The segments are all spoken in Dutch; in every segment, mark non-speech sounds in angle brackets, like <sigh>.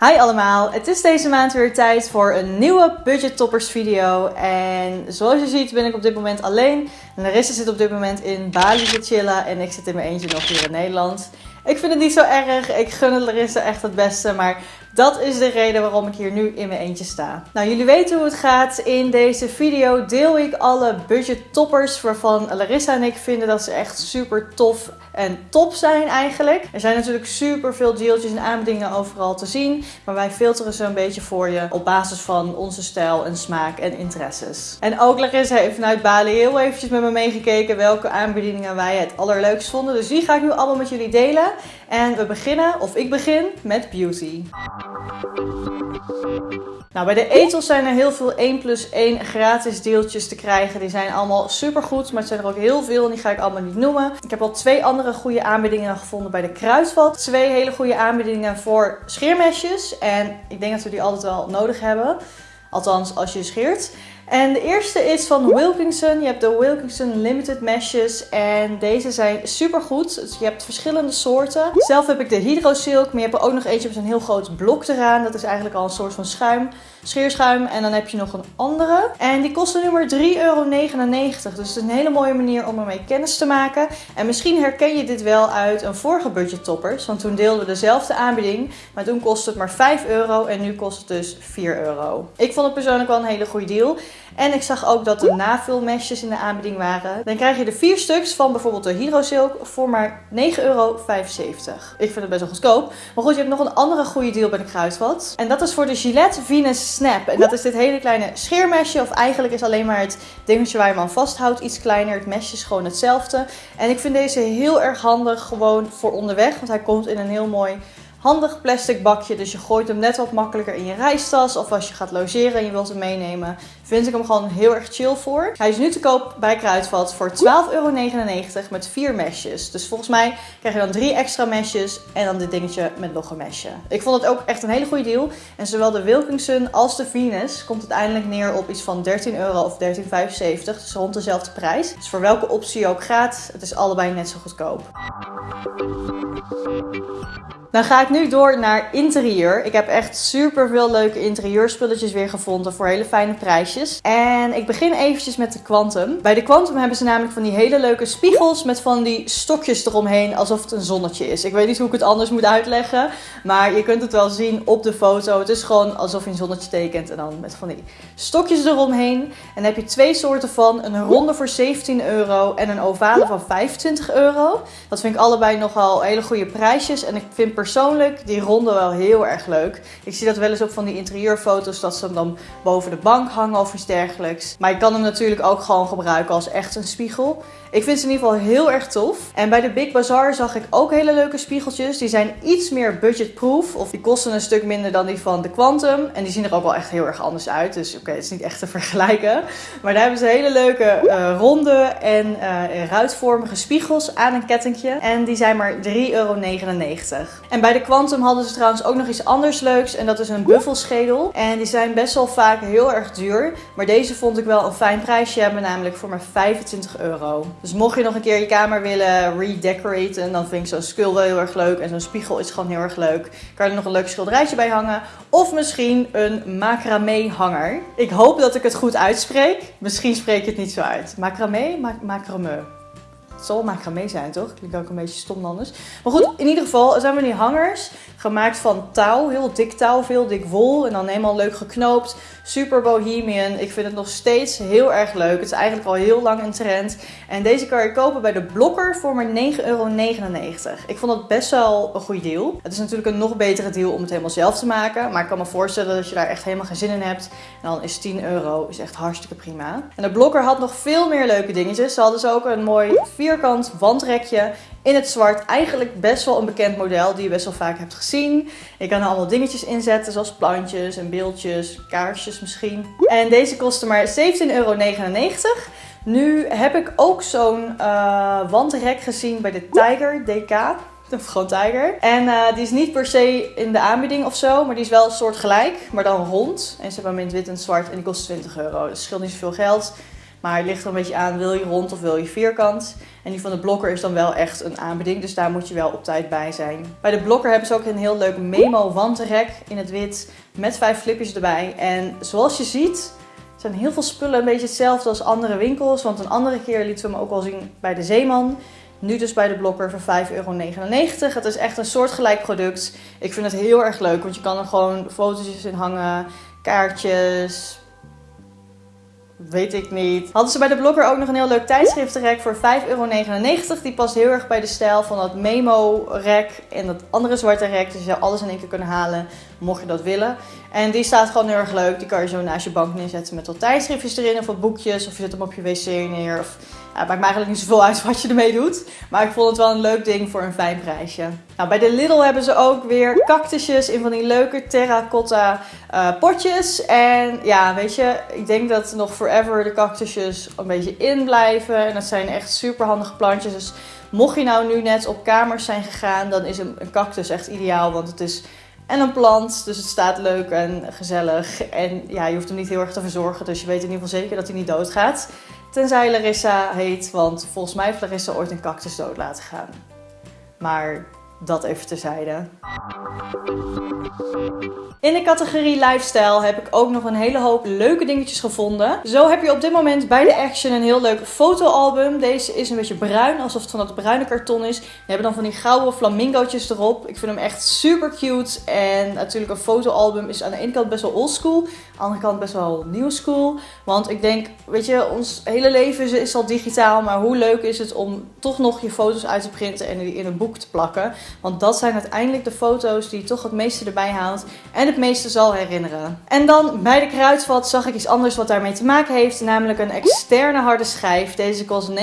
Hi allemaal, het is deze maand weer tijd voor een nieuwe Budget Toppers video. En zoals je ziet ben ik op dit moment alleen. Larissa zit op dit moment in Bali te chillen en ik zit in mijn eentje nog hier in Nederland. Ik vind het niet zo erg, ik gun het Larissa echt het beste, maar dat is de reden waarom ik hier nu in mijn eentje sta. Nou, jullie weten hoe het gaat. In deze video deel ik alle budget toppers waarvan Larissa en ik vinden dat ze echt super tof en top zijn eigenlijk. Er zijn natuurlijk super veel deeltjes en aanbiedingen overal te zien, maar wij filteren ze een beetje voor je op basis van onze stijl en smaak en interesses. En ook Larissa heeft vanuit Bali heel eventjes met me meegekeken welke aanbiedingen wij het allerleukst vonden. Dus die ga ik nu allemaal met jullie delen. En we beginnen, of ik begin, met beauty. Nou, bij de etels zijn er heel veel 1 plus 1 gratis deeltjes te krijgen. Die zijn allemaal super goed, maar het zijn er ook heel veel en die ga ik allemaal niet noemen. Ik heb al twee andere goede aanbiedingen gevonden bij de Kruidvat. Twee hele goede aanbiedingen voor scheermesjes. En ik denk dat we die altijd wel nodig hebben. Althans, als je scheert. En de eerste is van Wilkinson. Je hebt de Wilkinson Limited Meshes. En deze zijn super goed. Dus je hebt verschillende soorten. Zelf heb ik de Hydro Silk. Maar je hebt er ook nog eentje met een heel groot blok eraan. Dat is eigenlijk al een soort van schuim scheerschuim. En dan heb je nog een andere. En die kosten nu maar 3,99 euro. Dus het is een hele mooie manier om ermee kennis te maken. En misschien herken je dit wel uit een vorige budget toppers. Want toen deelden we dezelfde aanbieding. Maar toen kostte het maar 5 euro. En nu kost het dus 4 euro. Ik vond het persoonlijk wel een hele goede deal. En ik zag ook dat er navulmesjes in de aanbieding waren. Dan krijg je er vier stuks van bijvoorbeeld de Hero Silk voor maar 9,75 euro. Ik vind het best wel goedkoop. Maar goed, je hebt nog een andere goede deal bij de Kruidvat. En dat is voor de Gillette Venus Snap. En dat is dit hele kleine scheermesje. Of eigenlijk is alleen maar het dingetje waar je hem aan vasthoudt iets kleiner. Het mesje is gewoon hetzelfde. En ik vind deze heel erg handig gewoon voor onderweg. Want hij komt in een heel mooi handig plastic bakje. Dus je gooit hem net wat makkelijker in je reistas. Of als je gaat logeren en je wilt hem meenemen. Vind ik hem gewoon heel erg chill voor. Hij is nu te koop bij Kruidvat voor 12,99 euro met vier mesjes. Dus volgens mij krijg je dan drie extra mesjes. En dan dit dingetje met nog een mesje. Ik vond het ook echt een hele goede deal. En zowel de Wilkinson als de Venus komt uiteindelijk neer op iets van 13 euro of 13,75. Dus rond dezelfde prijs. Dus voor welke optie je ook gaat, het is allebei net zo goedkoop. Dan ga ik nu door naar interieur. Ik heb echt super veel leuke interieurspulletjes weer gevonden voor hele fijne prijsjes. En ik begin eventjes met de Quantum. Bij de Quantum hebben ze namelijk van die hele leuke spiegels met van die stokjes eromheen alsof het een zonnetje is. Ik weet niet hoe ik het anders moet uitleggen, maar je kunt het wel zien op de foto. Het is gewoon alsof je een zonnetje tekent en dan met van die stokjes eromheen. En dan heb je twee soorten van. Een ronde voor 17 euro en een ovale van 25 euro. Dat vind ik allebei nogal hele goede prijsjes. En ik vind persoonlijk die ronde wel heel erg leuk. Ik zie dat wel eens op van die interieurfoto's dat ze hem dan boven de bank hangen of iets dergelijks. Maar je kan hem natuurlijk ook gewoon gebruiken als echt een spiegel. Ik vind ze in ieder geval heel erg tof. En bij de Big Bazaar zag ik ook hele leuke spiegeltjes. Die zijn iets meer budgetproof. Of die kosten een stuk minder dan die van de Quantum. En die zien er ook wel echt heel erg anders uit. Dus oké, het is niet echt te vergelijken. Maar daar hebben ze hele leuke uh, ronde en uh, ruitvormige spiegels aan een kettingje. En die zijn maar 3,99 euro. En bij de Quantum hadden ze trouwens ook nog iets anders leuks. En dat is een buffelschedel. En die zijn best wel vaak heel erg duur. Maar deze vond ik wel een fijn prijsje hebben. Namelijk voor maar 25 euro. Dus mocht je nog een keer je kamer willen redecoraten, dan vind ik zo'n skul wel heel erg leuk. En zo'n spiegel is gewoon heel erg leuk. Kan er nog een leuk schilderijtje bij hangen. Of misschien een macramé hanger. Ik hoop dat ik het goed uitspreek. Misschien spreek je het niet zo uit. Macramé? Ma macramé. Het zal macramé zijn, toch? Klinkt ook een beetje stom anders. Maar goed, in ieder geval, zijn we die hangers gemaakt van touw. Heel dik touw, veel dik wol. En dan helemaal leuk geknoopt. Super bohemian. Ik vind het nog steeds heel erg leuk. Het is eigenlijk al heel lang een trend. En deze kan je kopen bij de Blokker voor maar 9,99 euro. Ik vond het best wel een goede deal. Het is natuurlijk een nog betere deal om het helemaal zelf te maken. Maar ik kan me voorstellen dat je daar echt helemaal geen zin in hebt. En dan is 10 euro is echt hartstikke prima. En de Blokker had nog veel meer leuke dingetjes. Ze hadden dus ook een mooi vierkant wandrekje in het zwart. Eigenlijk best wel een bekend model die je best wel vaak hebt gezien. Je kan er allemaal dingetjes inzetten zoals plantjes en beeldjes, kaarsjes misschien. En deze kostte maar 17,99 euro. Nu heb ik ook zo'n uh, wandrek gezien bij de Tiger DK. Of gewoon Tiger. En uh, die is niet per se in de aanbieding of zo. Maar die is wel een soort gelijk. Maar dan rond. En ze hebben hem in het wit en zwart. En die kost 20 euro. Dus scheelt niet zoveel geld. Maar het ligt er een beetje aan, wil je rond of wil je vierkant? En die van de Blokker is dan wel echt een aanbieding, dus daar moet je wel op tijd bij zijn. Bij de Blokker hebben ze ook een heel leuk memo wantenrek in het wit met vijf flipjes erbij. En zoals je ziet zijn heel veel spullen een beetje hetzelfde als andere winkels. Want een andere keer lieten we hem ook al zien bij de Zeeman. Nu dus bij de Blokker voor 5,99 euro. Het is echt een soortgelijk product. Ik vind het heel erg leuk, want je kan er gewoon foto's in hangen, kaartjes, Weet ik niet. Hadden ze bij de blogger ook nog een heel leuk tijdschriftenrek voor 5,99 euro. Die past heel erg bij de stijl van dat memo-rek en dat andere zwarte rek. Dus je zou alles in één keer kunnen halen, mocht je dat willen. En die staat gewoon heel erg leuk. Die kan je zo naast je bank neerzetten met wat tijdschriftjes erin of wat boekjes. Of je zet hem op je wc neer. Of ja, het maakt me eigenlijk niet zoveel uit <laughs> wat je ermee doet. Maar ik vond het wel een leuk ding voor een fijn prijsje. Nou, bij de Lidl hebben ze ook weer cactusjes in van die leuke terracotta uh, potjes. En ja, weet je, ik denk dat nog forever de cactusjes een beetje in blijven. En dat zijn echt super handige plantjes. Dus mocht je nou nu net op kamers zijn gegaan, dan is een cactus echt ideaal. Want het is en een plant. Dus het staat leuk en gezellig. En ja, je hoeft hem niet heel erg te verzorgen. Dus je weet in ieder geval zeker dat hij niet doodgaat. Tenzij Larissa heet, want volgens mij heeft Larissa ooit een cactus dood laten gaan. Maar dat even terzijde. In de categorie lifestyle heb ik ook nog een hele hoop leuke dingetjes gevonden. Zo heb je op dit moment bij de Action een heel leuk fotoalbum. Deze is een beetje bruin, alsof het van dat bruine karton is. Die hebben dan van die gouden flamingootjes erop. Ik vind hem echt super cute. En natuurlijk een fotoalbum is aan de ene kant best wel oldschool. Aan de andere kant best wel new school. Want ik denk, weet je, ons hele leven is al digitaal. Maar hoe leuk is het om toch nog je foto's uit te printen en die in een boek te plakken. Want dat zijn uiteindelijk de foto's die je toch het meeste erbij houdt. En het meeste zal herinneren. En dan bij de kruidvat zag ik iets anders wat daarmee te maken heeft. Namelijk een externe harde schijf. Deze kost 49,95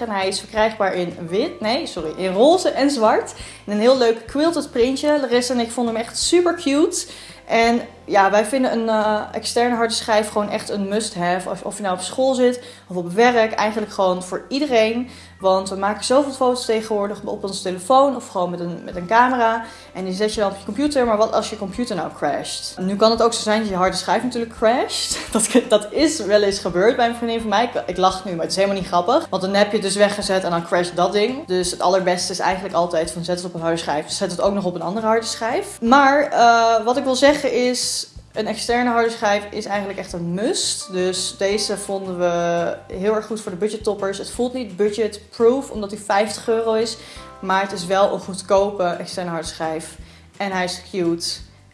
en hij is verkrijgbaar in wit, nee sorry, in roze en zwart. In een heel leuk quilted printje. Larissa en ik vonden hem echt super cute. En ja, wij vinden een uh, externe harde schijf gewoon echt een must-have. Of, of je nou op school zit of op werk. Eigenlijk gewoon voor iedereen. Want we maken zoveel foto's tegenwoordig op onze telefoon of gewoon met een, met een camera. En die zet je dan op je computer. Maar wat als je computer nou crasht? Nu kan het ook zo zijn dat je harde schijf natuurlijk crasht. <laughs> Dat, dat is wel eens gebeurd bij een vriendin van mij. Ik, ik lach nu, maar het is helemaal niet grappig. Want dan heb je het dus weggezet en dan crasht dat ding. Dus het allerbeste is eigenlijk altijd van zet het op een harde schijf. Zet het ook nog op een andere harde schijf. Maar uh, wat ik wil zeggen is een externe harde schijf is eigenlijk echt een must. Dus deze vonden we heel erg goed voor de budgettoppers. Het voelt niet budgetproof omdat hij 50 euro is. Maar het is wel een goedkope externe harde schijf. En hij is cute.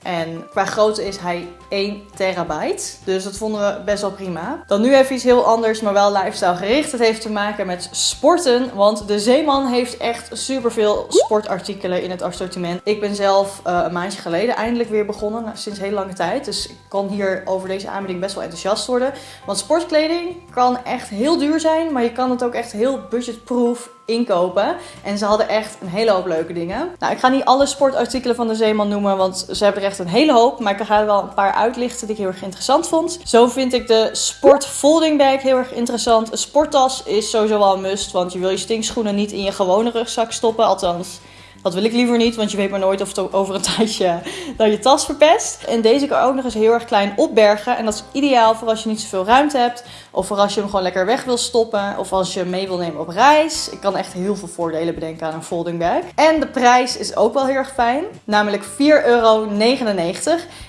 En qua grootte is hij 1 terabyte. Dus dat vonden we best wel prima. Dan nu even iets heel anders, maar wel lifestyle gericht. Het heeft te maken met sporten. Want de Zeeman heeft echt superveel sportartikelen in het assortiment. Ik ben zelf uh, een maandje geleden eindelijk weer begonnen. Nou, sinds heel lange tijd. Dus ik kan hier over deze aanbieding best wel enthousiast worden. Want sportkleding kan echt heel duur zijn. Maar je kan het ook echt heel budgetproof inkopen. En ze hadden echt een hele hoop leuke dingen. Nou, ik ga niet alle sportartikelen van de Zeeman noemen, want ze hebben er echt een hele hoop. Maar ik ga er wel een paar uitlichten die ik heel erg interessant vond. Zo vind ik de Sport Folding Bag heel erg interessant. Een sporttas is sowieso wel een must, want je wil je stinkschoenen niet in je gewone rugzak stoppen. Althans, dat wil ik liever niet, want je weet maar nooit of het over een <laughs> tijdje dan je tas verpest. En deze kan ook nog eens heel erg klein opbergen. En dat is ideaal voor als je niet zoveel ruimte hebt. Of voor als je hem gewoon lekker weg wil stoppen. Of als je mee wil nemen op reis. Ik kan echt heel veel voordelen bedenken aan een folding bag. En de prijs is ook wel heel erg fijn. Namelijk 4,99 euro.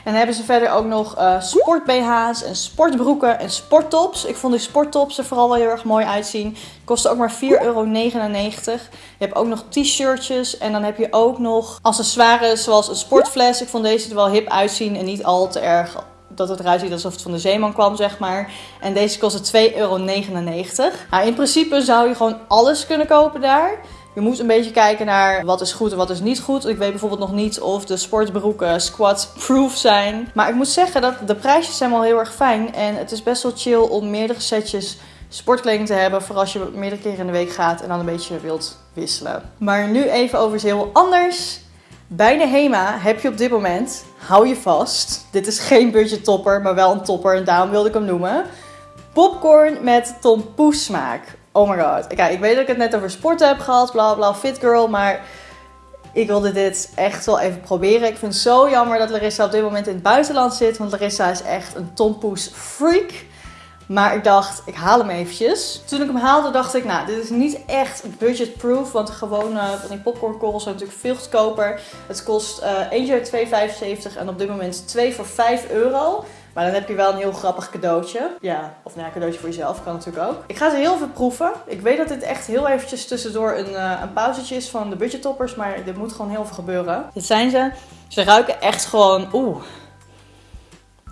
En hebben ze verder ook nog uh, sport BH's en sportbroeken en sporttops. Ik vond die sporttops er vooral wel heel erg mooi uitzien. Kosten ook maar 4,99 euro. Je hebt ook nog t-shirtjes. En dan heb je ook nog accessoires zoals een sportfles. Ik vond deze er wel hip uitzien en niet al te erg dat het eruit ziet alsof het van de zeeman kwam, zeg maar. En deze kostte 2,99 euro. Nou, in principe zou je gewoon alles kunnen kopen daar. Je moet een beetje kijken naar wat is goed en wat is niet goed. Ik weet bijvoorbeeld nog niet of de sportbroeken squat-proof zijn. Maar ik moet zeggen dat de prijsjes zijn wel heel erg fijn. En het is best wel chill om meerdere setjes sportkleding te hebben. Voor als je meerdere keren in de week gaat en dan een beetje wilt wisselen. Maar nu even over iets heel anders. Bij de HEMA heb je op dit moment, hou je vast, dit is geen budget topper, maar wel een topper en daarom wilde ik hem noemen. Popcorn met tompoes smaak. Oh my god. Kijk, ik weet dat ik het net over sporten heb gehad, bla bla, fit girl, maar ik wilde dit echt wel even proberen. Ik vind het zo jammer dat Larissa op dit moment in het buitenland zit, want Larissa is echt een tompoes freak. Maar ik dacht, ik haal hem eventjes. Toen ik hem haalde, dacht ik, nou, dit is niet echt budgetproof. Want de gewone van die popcornkorrels zijn natuurlijk veel goedkoper. Het kost uh, eentje 2,75 en op dit moment 2 voor 5 euro. Maar dan heb je wel een heel grappig cadeautje. Ja, of nou ja, cadeautje voor jezelf kan natuurlijk ook. Ik ga ze heel veel proeven. Ik weet dat dit echt heel eventjes tussendoor een, uh, een pauzetje is van de budgettoppers. Maar dit moet gewoon heel veel gebeuren. Dit zijn ze. Ze ruiken echt gewoon... Oeh.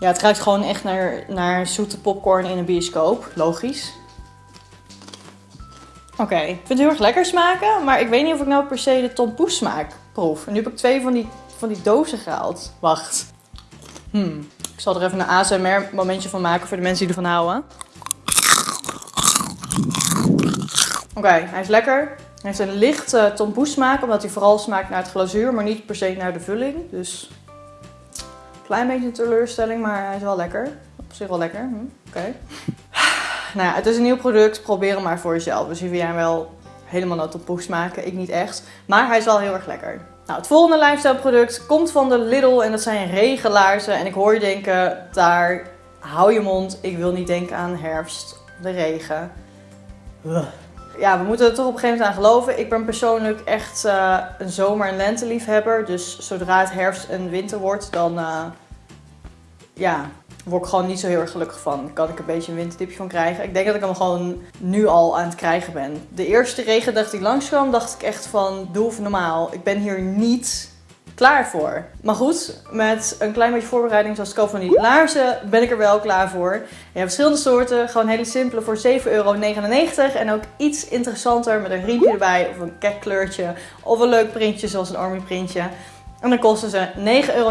Ja, het ruikt gewoon echt naar, naar zoete popcorn in een bioscoop. Logisch. Oké, ik vind het heel erg lekker smaken. Maar ik weet niet of ik nou per se de tompoes smaak proef. En nu heb ik twee van die, van die dozen gehaald. Wacht. Hmm. Ik zal er even een ASMR momentje van maken voor de mensen die ervan houden. Oké, hij is lekker. Hij heeft een lichte tompoes smaak, omdat hij vooral smaakt naar het glazuur, maar niet per se naar de vulling. Dus klein beetje een teleurstelling, maar hij is wel lekker. Op zich wel lekker. Hm, Oké. <sighs> Nou ja, het is een nieuw product. Probeer hem maar voor jezelf. Dus hier jij wel helemaal naar tompoes smaken. Ik niet echt. Maar hij is wel heel erg lekker. Nou, het volgende lifestyle product komt van de Lidl en dat zijn regelaarzen. En ik hoor je denken, daar hou je mond. Ik wil niet denken aan herfst, de regen. Ja, we moeten er toch op een gegeven moment aan geloven. Ik ben persoonlijk echt uh, een zomer- en lenteliefhebber. Dus zodra het herfst en winter wordt, dan uh, ja, word ik gewoon niet zo heel erg gelukkig van. Kan ik een beetje een winterdipje van krijgen. Ik denk dat ik hem gewoon nu al aan het krijgen ben. De eerste regendag die langskwam, dacht ik echt van, doe even normaal. Ik ben hier niet klaar voor. Maar goed, met een klein beetje voorbereiding zoals ik al van die laarzen ben ik er wel klaar voor. Je hebt verschillende soorten, gewoon hele simpele voor 7,99 euro. En ook iets interessanter met een riempje erbij of een kleurtje of een leuk printje zoals een army printje. En dan kosten ze 9,99 euro.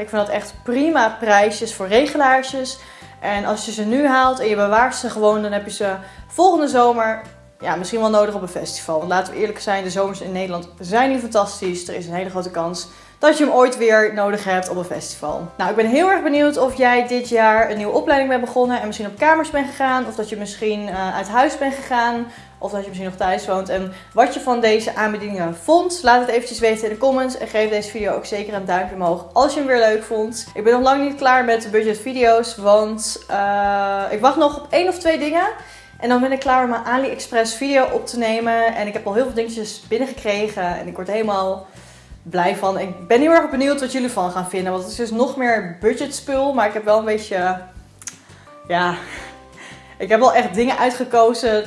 Ik vind dat echt prima prijsjes voor regelaarsjes. En als je ze nu haalt en je bewaart ze gewoon, dan heb je ze volgende zomer ja, misschien wel nodig op een festival. Want laten we eerlijk zijn, de zomers in Nederland zijn niet fantastisch. Er is een hele grote kans dat je hem ooit weer nodig hebt op een festival. Nou, ik ben heel erg benieuwd of jij dit jaar een nieuwe opleiding bent begonnen en misschien op kamers bent gegaan. Of dat je misschien uh, uit huis bent gegaan. Of dat je misschien nog thuis woont. En wat je van deze aanbiedingen vond. Laat het eventjes weten in de comments. En geef deze video ook zeker een duimpje omhoog als je hem weer leuk vond. Ik ben nog lang niet klaar met de budget video's. Want uh, ik wacht nog op één of twee dingen. En dan ben ik klaar om mijn AliExpress video op te nemen. En ik heb al heel veel dingetjes binnengekregen. En ik word helemaal blij van. Ik ben heel erg benieuwd wat jullie van gaan vinden. Want het is dus nog meer budget spul. Maar ik heb wel een beetje... Ja... Ik heb wel echt dingen uitgekozen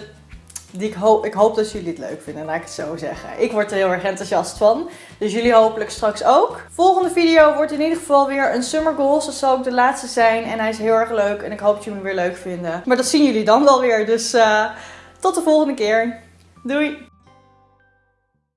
die ik, hoop, ik hoop dat jullie het leuk vinden, laat ik het zo zeggen. Ik word er heel erg enthousiast van. Dus jullie hopelijk straks ook. Volgende video wordt in ieder geval weer een summer goals. Dat zal ook de laatste zijn. En hij is heel erg leuk. En ik hoop dat jullie hem weer leuk vinden. Maar dat zien jullie dan wel weer. Dus uh, tot de volgende keer. Doei!